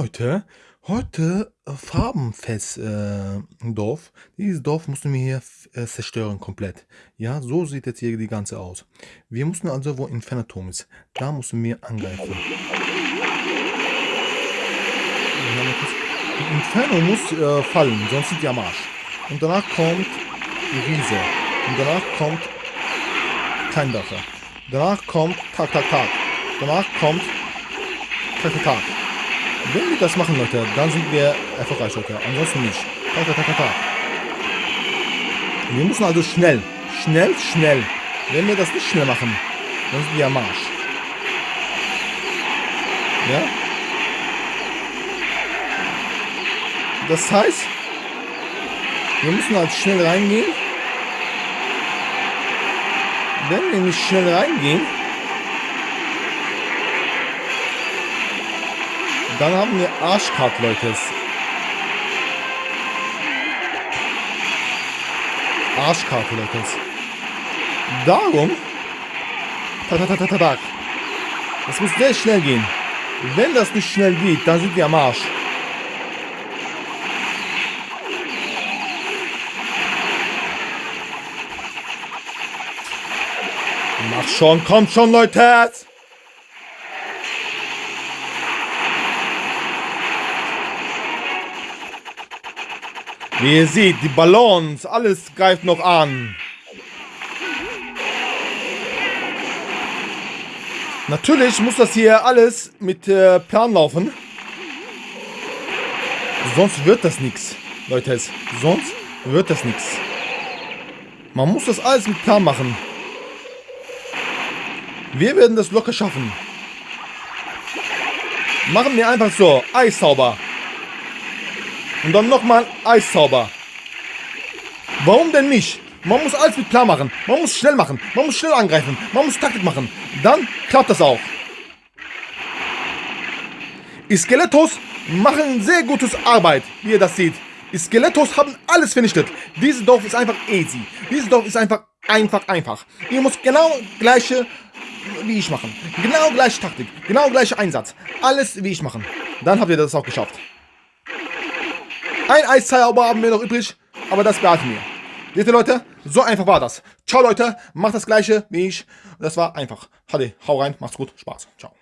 Leute, heute äh, Farbenfest äh, Dorf. Dieses Dorf mussten wir hier äh, zerstören komplett. Ja, so sieht jetzt hier die ganze aus. Wir mussten also, wo Infernaturm ist, da mussten wir angreifen. Inferno muss äh, fallen, sonst sind die am Arsch. Und danach kommt die Riese. Und danach kommt kein Dafür. Danach kommt Tag, Tag, Tag. Danach kommt Tag, Tag, Tag. Wenn wir das machen, Leute, dann sind wir erfolgreich, Leute. Ansonsten nicht. Ta, ta, ta, ta, Wir müssen also schnell. Schnell, schnell. Wenn wir das nicht schnell machen, dann sind wir am Arsch. Ja? Das heißt, wir müssen halt schnell reingehen. Wenn wir nicht schnell reingehen, Dann haben wir Arschkart, Leute. Arschkarte, Leute. Darum. Das muss sehr schnell gehen. Wenn das nicht schnell geht, dann sind wir am Arsch. Mach schon, kommt schon, Leute! Wie ihr seht, die Ballons, alles greift noch an. Natürlich muss das hier alles mit äh, Plan laufen. Sonst wird das nichts, Leute. Sonst wird das nichts. Man muss das alles mit Plan machen. Wir werden das locker schaffen. Machen wir einfach so. Eissauber. Und dann nochmal Eiszauber. Warum denn nicht? Man muss alles mit klar machen. Man muss schnell machen. Man muss schnell angreifen. Man muss Taktik machen. Dann klappt das auch. Skelettos machen sehr gutes Arbeit, wie ihr das seht. Skelettos haben alles vernichtet. Dieses Dorf ist einfach easy. Dieses Dorf ist einfach einfach einfach. Ihr müsst genau gleiche wie ich machen. Genau gleiche Taktik. Genau gleiche Einsatz. Alles wie ich machen. Dann habt ihr das auch geschafft. Ein Eiszauber haben wir noch übrig, aber das behalten wir. Seht ihr, Leute? So einfach war das. Ciao, Leute. Macht das Gleiche wie ich. Das war einfach. Hadi, hau rein. Macht's gut. Spaß. Ciao.